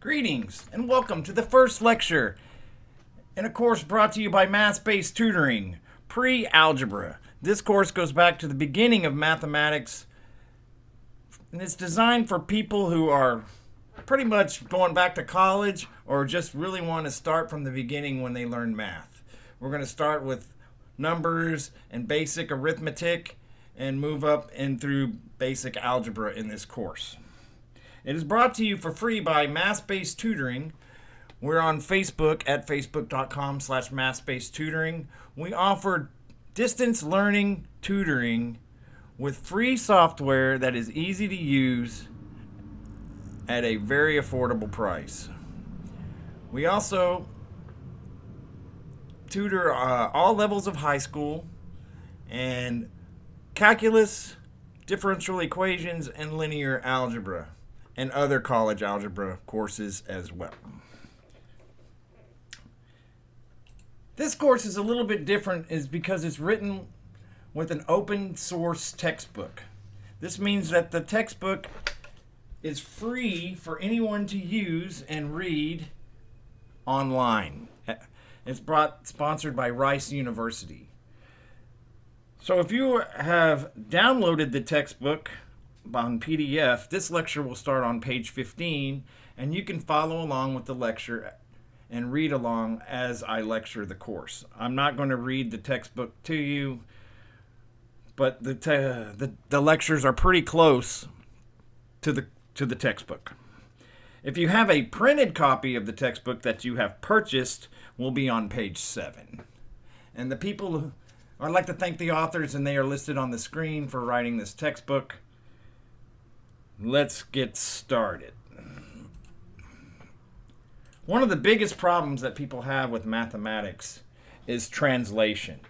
Greetings and welcome to the first lecture in a course brought to you by Math-Based Tutoring, Pre-Algebra. This course goes back to the beginning of mathematics and it's designed for people who are pretty much going back to college or just really want to start from the beginning when they learn math. We're going to start with numbers and basic arithmetic and move up and through basic algebra in this course. It is brought to you for free by Math-Based Tutoring. We're on Facebook at facebook.com slash math-based tutoring. We offer distance learning tutoring with free software that is easy to use at a very affordable price. We also tutor uh, all levels of high school and calculus, differential equations, and linear algebra and other college algebra courses as well. This course is a little bit different is because it's written with an open source textbook. This means that the textbook is free for anyone to use and read online. It's brought sponsored by Rice University. So if you have downloaded the textbook on PDF, this lecture will start on page 15, and you can follow along with the lecture and read along as I lecture the course. I'm not going to read the textbook to you, but the, the, the lectures are pretty close to the, to the textbook. If you have a printed copy of the textbook that you have purchased, will be on page 7. And the people, I'd like to thank the authors, and they are listed on the screen for writing this textbook let's get started. One of the biggest problems that people have with mathematics is translation.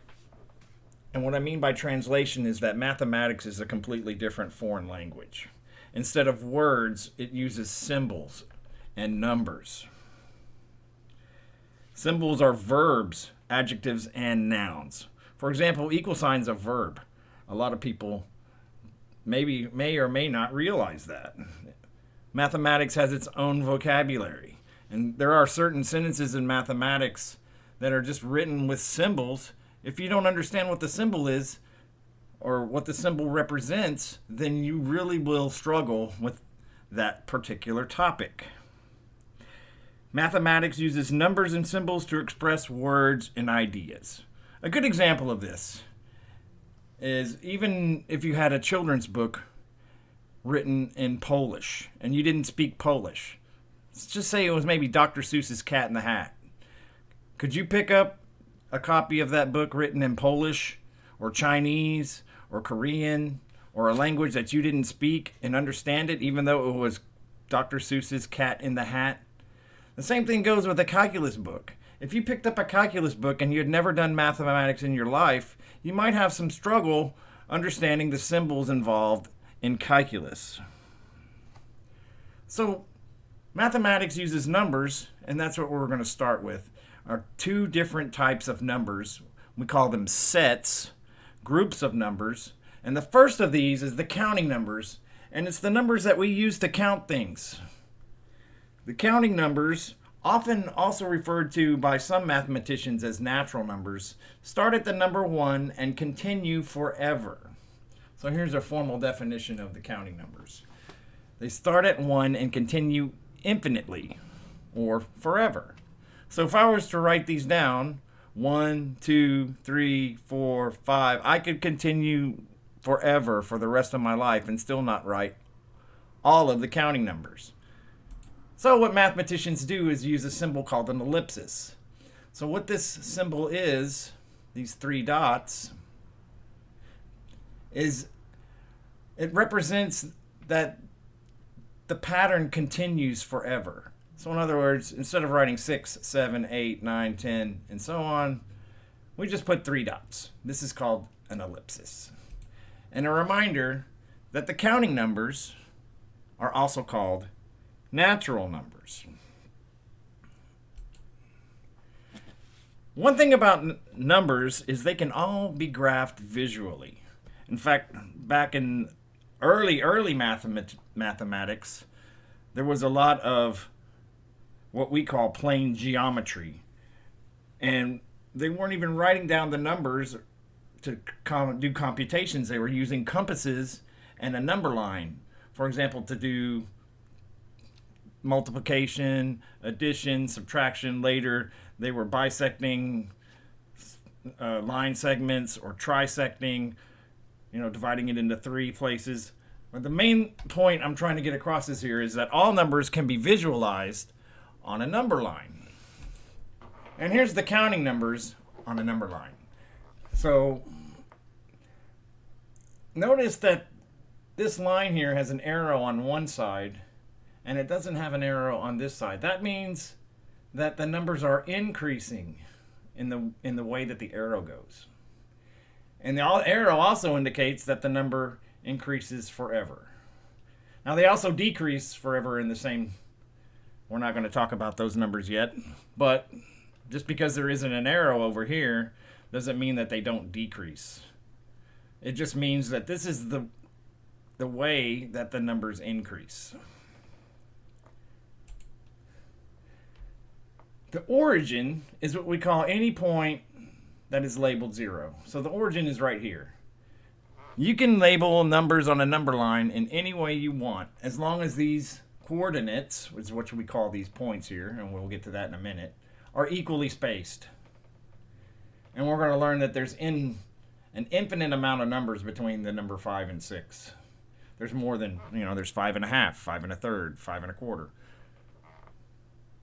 And what I mean by translation is that mathematics is a completely different foreign language. Instead of words, it uses symbols and numbers. Symbols are verbs, adjectives, and nouns. For example, equal signs a verb. A lot of people maybe may or may not realize that. Mathematics has its own vocabulary. And there are certain sentences in mathematics that are just written with symbols. If you don't understand what the symbol is or what the symbol represents, then you really will struggle with that particular topic. Mathematics uses numbers and symbols to express words and ideas. A good example of this is even if you had a children's book written in Polish and you didn't speak Polish, let's just say it was maybe Dr. Seuss's Cat in the Hat. Could you pick up a copy of that book written in Polish or Chinese or Korean or a language that you didn't speak and understand it, even though it was Dr. Seuss's Cat in the Hat? The same thing goes with a calculus book. If you picked up a calculus book and you had never done mathematics in your life, you might have some struggle understanding the symbols involved in calculus. So mathematics uses numbers, and that's what we're going to start with, are two different types of numbers. We call them sets, groups of numbers. And the first of these is the counting numbers, and it's the numbers that we use to count things. The counting numbers often also referred to by some mathematicians as natural numbers, start at the number 1 and continue forever. So here's a formal definition of the counting numbers. They start at 1 and continue infinitely, or forever. So if I was to write these down, 1, 2, 3, 4, 5, I could continue forever for the rest of my life and still not write all of the counting numbers. So what mathematicians do is use a symbol called an ellipsis. So what this symbol is, these three dots, is it represents that the pattern continues forever. So in other words, instead of writing 6, 7, 8, 9, 10, and so on, we just put three dots. This is called an ellipsis. And a reminder that the counting numbers are also called natural numbers. One thing about numbers is they can all be graphed visually. In fact, back in early, early mathemat mathematics, there was a lot of what we call plane geometry. And they weren't even writing down the numbers to com- do computations. They were using compasses and a number line. For example, to do multiplication, addition, subtraction. Later, they were bisecting uh, line segments or trisecting, you know, dividing it into three places. But the main point I'm trying to get across is here is that all numbers can be visualized on a number line. And here's the counting numbers on a number line. So notice that this line here has an arrow on one side and it doesn't have an arrow on this side. That means that the numbers are increasing in the in the way that the arrow goes. And the arrow also indicates that the number increases forever. Now they also decrease forever in the same we're not going to talk about those numbers yet, but just because there isn't an arrow over here doesn't mean that they don't decrease. It just means that this is the the way that the numbers increase. The origin is what we call any point that is labeled zero. So the origin is right here. You can label numbers on a number line in any way you want, as long as these coordinates, which is what we call these points here, and we'll get to that in a minute, are equally spaced. And we're going to learn that there's in an infinite amount of numbers between the number 5 and 6. There's more than, you know, there's five and a half, five and a third, five and a quarter.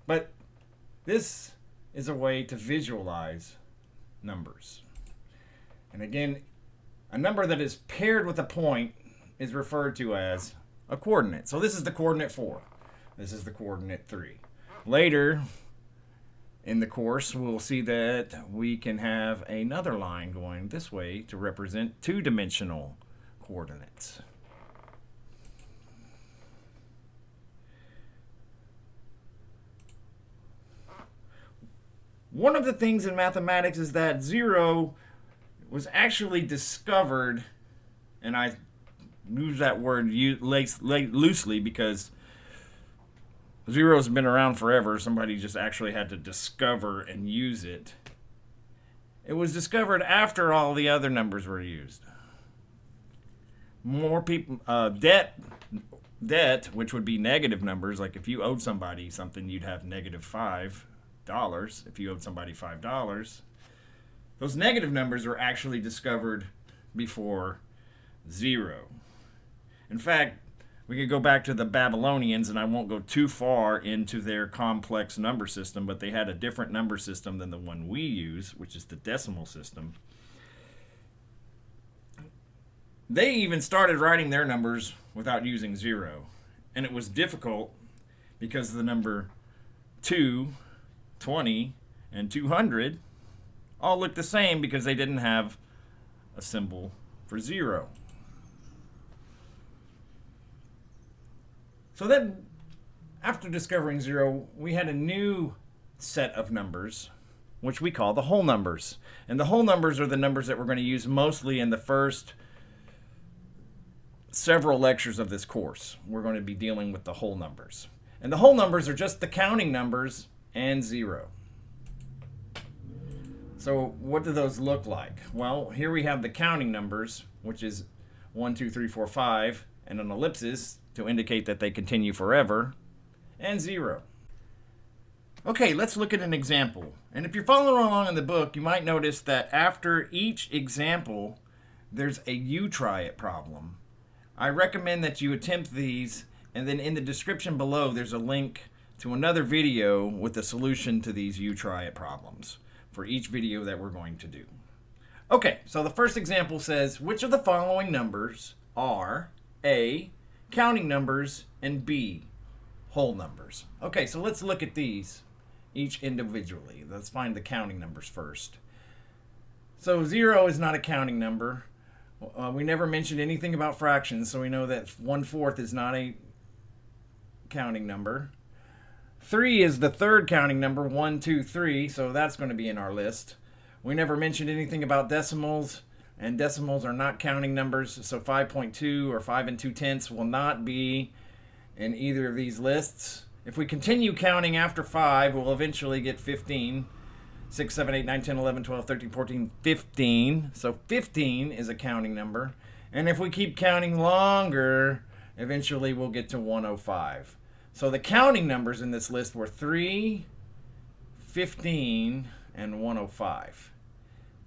But this is a way to visualize numbers. And again, a number that is paired with a point is referred to as a coordinate. So this is the coordinate 4. This is the coordinate 3. Later in the course, we'll see that we can have another line going this way to represent two-dimensional coordinates. One of the things in mathematics is that zero was actually discovered, and I use that word loosely because zero's been around forever. Somebody just actually had to discover and use it. It was discovered after all the other numbers were used. More people, uh, debt, debt, which would be negative numbers, like if you owed somebody something, you'd have negative five dollars if you owed somebody five dollars those negative numbers were actually discovered before zero. In fact we could go back to the babylonians and i won't go too far into their complex number system but they had a different number system than the one we use which is the decimal system. They even started writing their numbers without using zero and it was difficult because the number 2 20, and 200 all look the same because they didn't have a symbol for zero. So then, after discovering zero, we had a new set of numbers, which we call the whole numbers. And the whole numbers are the numbers that we're going to use mostly in the first several lectures of this course. We're going to be dealing with the whole numbers. And the whole numbers are just the counting numbers and 0. So what do those look like? Well, here we have the counting numbers, which is 1, 2, 3, 4, 5, and an ellipsis to indicate that they continue forever, and 0. Okay, let's look at an example. And if you're following along in the book, you might notice that after each example, there's a you try it problem. I recommend that you attempt these, and then in the description below, there's a link to another video with the solution to these you try it problems for each video that we're going to do. Okay, so the first example says, which of the following numbers are A, counting numbers, and B, whole numbers? Okay, so let's look at these each individually. Let's find the counting numbers first. So zero is not a counting number. Uh, we never mentioned anything about fractions, so we know that one-fourth is not a counting number. Three is the third counting number, one, two, three, so that's going to be in our list. We never mentioned anything about decimals, and decimals are not counting numbers, so 5.2 or 5 and 2 tenths will not be in either of these lists. If we continue counting after 5, we'll eventually get 15. 6, 7, 8, 9, 10, 11, 12, 13, 14, 15. So 15 is a counting number. And if we keep counting longer, eventually we'll get to 105. So the counting numbers in this list were 3, 15, and 105.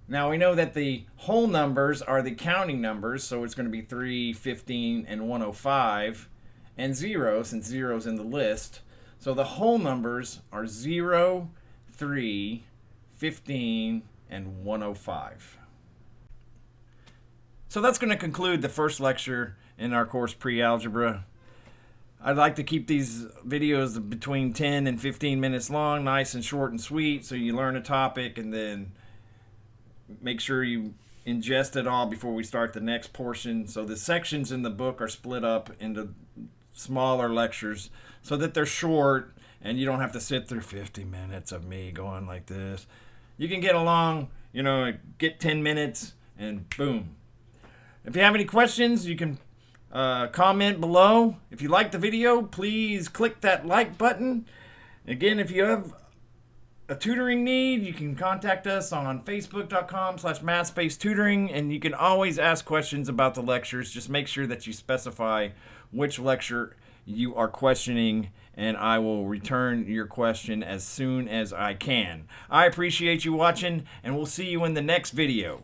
Now we know that the whole numbers are the counting numbers, so it's going to be 3, 15, and 105, and 0, since 0 is in the list. So the whole numbers are 0, 3, 15, and 105. So that's going to conclude the first lecture in our course Pre-Algebra. I'd like to keep these videos between 10 and 15 minutes long, nice and short and sweet, so you learn a topic and then make sure you ingest it all before we start the next portion. So the sections in the book are split up into smaller lectures so that they're short and you don't have to sit through 50 minutes of me going like this. You can get along, you know, get 10 minutes and boom. If you have any questions, you can uh, comment below. If you like the video, please click that like button. Again, if you have a tutoring need, you can contact us on facebook.com slash mathspacetutoring, and you can always ask questions about the lectures. Just make sure that you specify which lecture you are questioning, and I will return your question as soon as I can. I appreciate you watching, and we'll see you in the next video.